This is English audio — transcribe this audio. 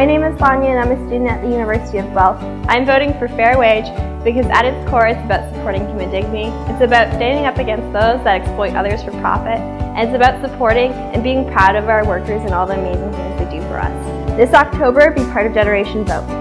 My name is Sonia and I'm a student at the University of Guelph. I'm voting for fair wage because at its core it's about supporting human dignity. It's about standing up against those that exploit others for profit. And it's about supporting and being proud of our workers and all the amazing things they do for us. This October, be part of Generation Vote.